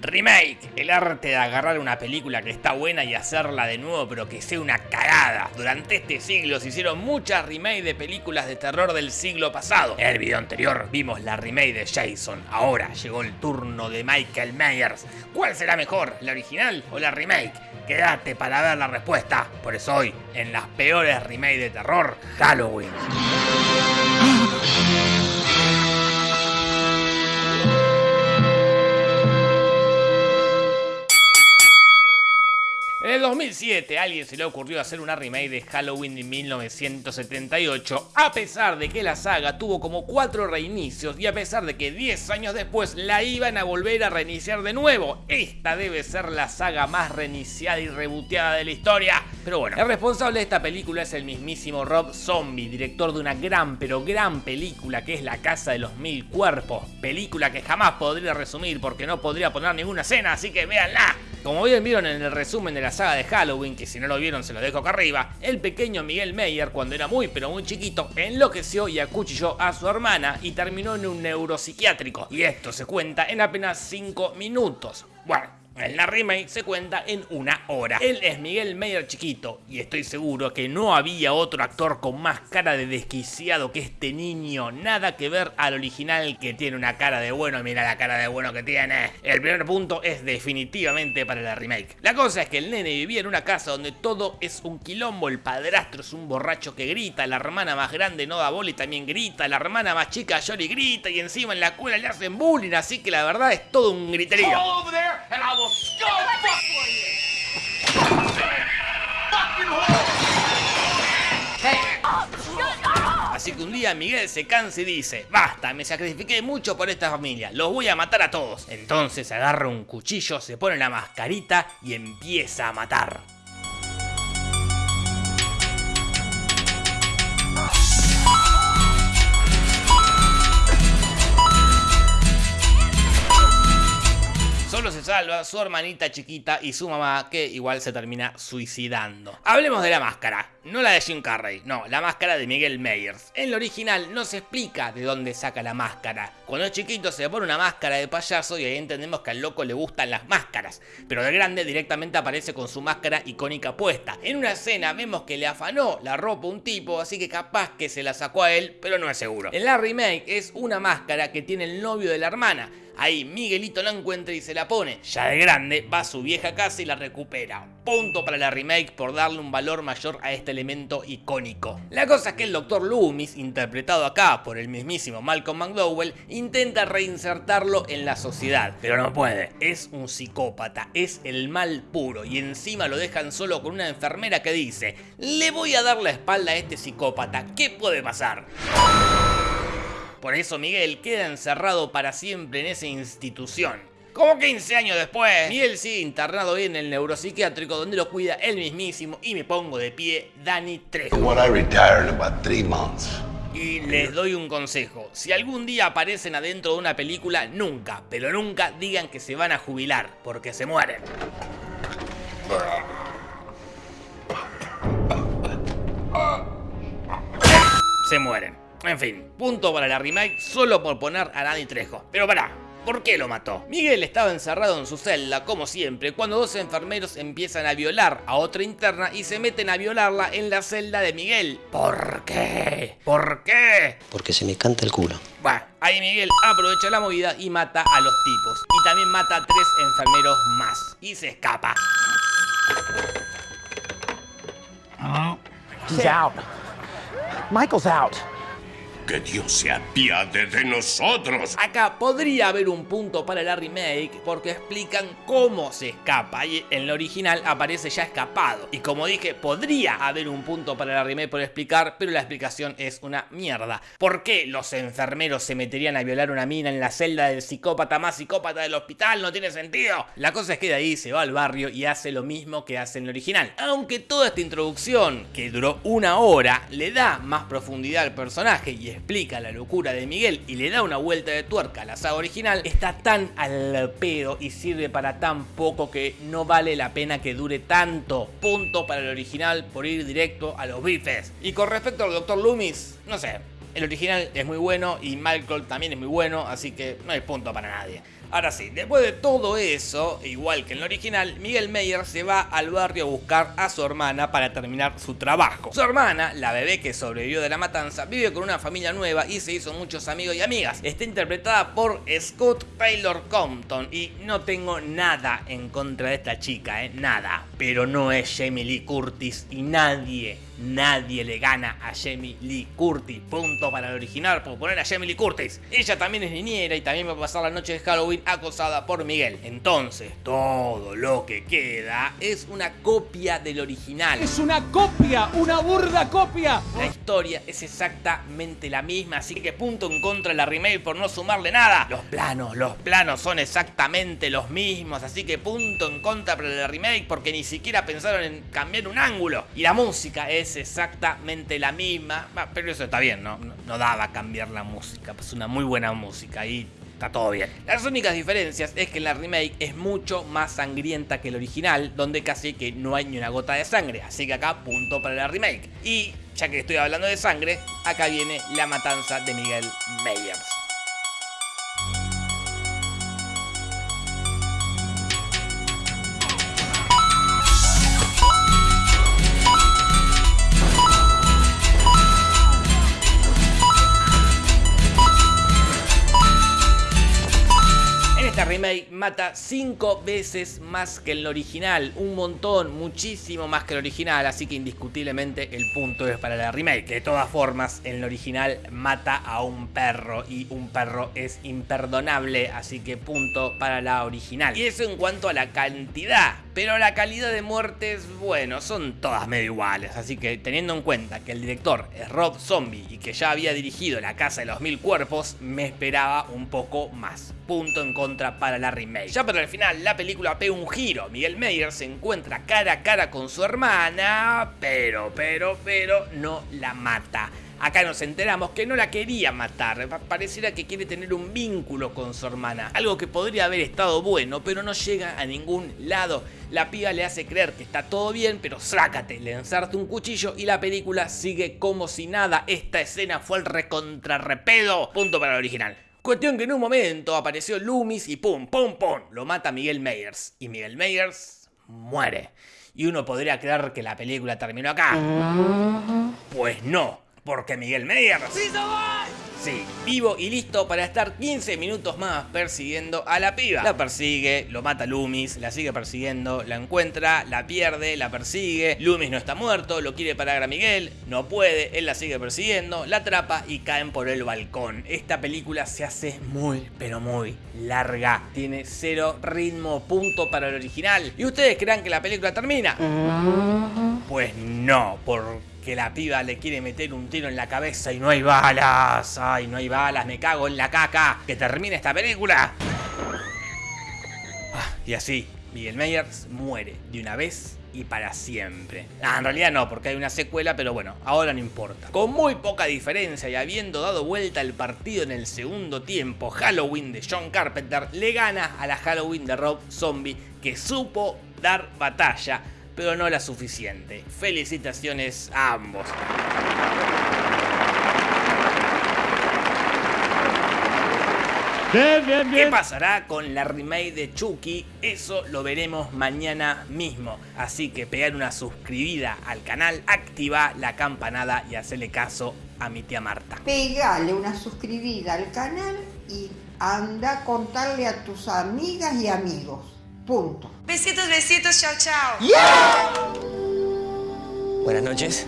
Remake, el arte de agarrar una película que está buena y hacerla de nuevo pero que sea una cagada. Durante este siglo se hicieron muchas remakes de películas de terror del siglo pasado. En el video anterior vimos la remake de Jason, ahora llegó el turno de Michael Myers. ¿Cuál será mejor, la original o la remake? Quédate para ver la respuesta. Por eso hoy, en las peores remakes de terror, Halloween. 2007 a alguien se le ocurrió hacer una remake de Halloween de 1978, a pesar de que la saga tuvo como cuatro reinicios y a pesar de que 10 años después la iban a volver a reiniciar de nuevo. Esta debe ser la saga más reiniciada y reboteada de la historia. Pero bueno, el responsable de esta película es el mismísimo Rob Zombie, director de una gran pero gran película que es La Casa de los Mil Cuerpos. Película que jamás podría resumir porque no podría poner ninguna escena, así que véanla. Como bien vieron en el resumen de la saga de Halloween, que si no lo vieron se lo dejo acá arriba, el pequeño Miguel Meyer, cuando era muy pero muy chiquito, enloqueció y acuchilló a su hermana y terminó en un neuropsiquiátrico. Y esto se cuenta en apenas 5 minutos. Bueno, en la remake se cuenta en una hora. Él es Miguel Meyer chiquito y estoy seguro que no había otro actor con más cara de desquiciado que este niño. Nada que ver al original que tiene una cara de bueno. Mira la cara de bueno que tiene. El primer punto es definitivamente para la remake. La cosa es que el nene vivía en una casa donde todo es un quilombo. El padrastro es un borracho que grita. La hermana más grande no da bola y también grita. La hermana más chica llora y grita. Y encima en la escuela le hacen bullying. Así que la verdad es todo un griterío. Así que un día Miguel se cansa y dice, basta, me sacrifiqué mucho por esta familia, los voy a matar a todos. Entonces agarra un cuchillo, se pone la mascarita y empieza a matar. Salva su hermanita chiquita y su mamá que igual se termina suicidando. Hablemos de la máscara, no la de Jim Carrey, no, la máscara de Miguel Myers. En el original no se explica de dónde saca la máscara. Cuando es chiquito se le pone una máscara de payaso y ahí entendemos que al loco le gustan las máscaras. Pero de grande directamente aparece con su máscara icónica puesta. En una escena vemos que le afanó la ropa a un tipo, así que capaz que se la sacó a él, pero no es seguro. En la remake es una máscara que tiene el novio de la hermana. Ahí Miguelito la encuentra y se la pone. Ya de grande va a su vieja casa y la recupera. Punto para la remake por darle un valor mayor a este elemento icónico. La cosa es que el Dr. Loomis, interpretado acá por el mismísimo Malcolm McDowell, intenta reinsertarlo en la sociedad, pero no puede. Es un psicópata, es el mal puro y encima lo dejan solo con una enfermera que dice, le voy a dar la espalda a este psicópata, ¿qué puede pasar? Por eso Miguel queda encerrado para siempre en esa institución. Como 15 años después, Miguel sigue internado en el neuropsiquiátrico donde lo cuida él mismísimo y me pongo de pie Dani Trejo. Y les doy un consejo, si algún día aparecen adentro de una película, nunca, pero nunca digan que se van a jubilar, porque se mueren. Se mueren. En fin, punto para la remake solo por poner a Dani Trejo. Pero pará, ¿Por qué lo mató? Miguel estaba encerrado en su celda, como siempre, cuando dos enfermeros empiezan a violar a otra interna y se meten a violarla en la celda de Miguel. ¿Por qué? ¿Por qué? Porque se me canta el culo. Bueno, ahí Miguel aprovecha la movida y mata a los tipos. Y también mata a tres enfermeros más. Y se escapa. He's out. Michael's out. Que Dios se apiade de nosotros. Acá podría haber un punto para la remake porque explican cómo se escapa y en la original aparece ya escapado. Y como dije, podría haber un punto para la remake por explicar, pero la explicación es una mierda. ¿Por qué los enfermeros se meterían a violar una mina en la celda del psicópata más psicópata del hospital? No tiene sentido. La cosa es que de ahí se va al barrio y hace lo mismo que hace en la original. Aunque toda esta introducción, que duró una hora, le da más profundidad al personaje y explica la locura de Miguel y le da una vuelta de tuerca a la saga original, está tan al pedo y sirve para tan poco que no vale la pena que dure tanto. Punto para el original por ir directo a los bifes. Y con respecto al Dr. Loomis, no sé, el original es muy bueno y Malcolm también es muy bueno, así que no hay punto para nadie. Ahora sí, después de todo eso, igual que en el original, Miguel Meyer se va al barrio a buscar a su hermana para terminar su trabajo. Su hermana, la bebé que sobrevivió de la matanza, vive con una familia nueva y se hizo muchos amigos y amigas. Está interpretada por Scott Taylor Compton y no tengo nada en contra de esta chica, ¿eh? Nada. Pero no es Jamie Lee Curtis y nadie Nadie le gana a Jamie Lee Curtis. Punto para el original por poner a Jamie Lee Curtis. Ella también es niñera y también va a pasar la noche de Halloween acosada por Miguel. Entonces, todo lo que queda es una copia del original. Es una copia, una burda copia. La historia es exactamente la misma, así que punto en contra de la remake por no sumarle nada. Los planos, los planos son exactamente los mismos, así que punto en contra para la remake porque ni siquiera pensaron en cambiar un ángulo. Y la música es exactamente la misma, pero eso está bien, ¿no? No, daba cambiar la música, pues una muy buena música y está todo bien. Las únicas diferencias es que la remake es mucho más sangrienta que el original, donde casi que no hay ni una gota de sangre, así que acá punto para la remake. Y ya que estoy hablando de sangre, acá viene la matanza de Miguel Meyers. Mata 5 veces más que el original, un montón, muchísimo más que el original, así que indiscutiblemente el punto es para la remake. De todas formas, en el original mata a un perro y un perro es imperdonable, así que punto para la original. Y eso en cuanto a la cantidad, pero la calidad de muertes, bueno, son todas medio iguales, así que teniendo en cuenta que el director es Rob Zombie y que ya había dirigido La Casa de los Mil Cuerpos, me esperaba un poco más. Punto en contra para la remake. Ya para el final la película pega un giro. Miguel Meyer se encuentra cara a cara con su hermana, pero, pero, pero no la mata. Acá nos enteramos que no la quería matar, pareciera que quiere tener un vínculo con su hermana, algo que podría haber estado bueno, pero no llega a ningún lado. La piba le hace creer que está todo bien, pero sácate, le ensarte un cuchillo y la película sigue como si nada. Esta escena fue el recontrarrepedo. Punto para el original. Cuestión que en un momento apareció Loomis y pum, pum, pum, lo mata Miguel Meyers. Y Miguel Meyers muere. Y uno podría creer que la película terminó acá. Pues no, porque Miguel Meyers... Sí, vivo y listo para estar 15 minutos más persiguiendo a la piba. La persigue, lo mata Loomis, la sigue persiguiendo, la encuentra, la pierde, la persigue. Loomis no está muerto, lo quiere parar a Miguel, no puede, él la sigue persiguiendo, la atrapa y caen por el balcón. Esta película se hace muy, pero muy larga. Tiene cero ritmo, punto para el original. ¿Y ustedes creen que la película termina? Pues no, porque que la piba le quiere meter un tiro en la cabeza y no hay balas. Ay, no hay balas, me cago en la caca. Que termine esta película. Ah, y así, Miguel Meyers muere de una vez y para siempre. Ah, en realidad no, porque hay una secuela, pero bueno, ahora no importa. Con muy poca diferencia y habiendo dado vuelta el partido en el segundo tiempo, Halloween de John Carpenter le gana a la Halloween de Rob Zombie, que supo dar batalla pero no la suficiente. Felicitaciones a ambos. ¿Qué pasará con la remake de Chucky? Eso lo veremos mañana mismo. Así que pegar una suscribida al canal, activa la campanada y hacerle caso a mi tía Marta. Pegale una suscribida al canal y anda a contarle a tus amigas y amigos. Punto. Besitos, besitos, chao, chao. Buenas noches.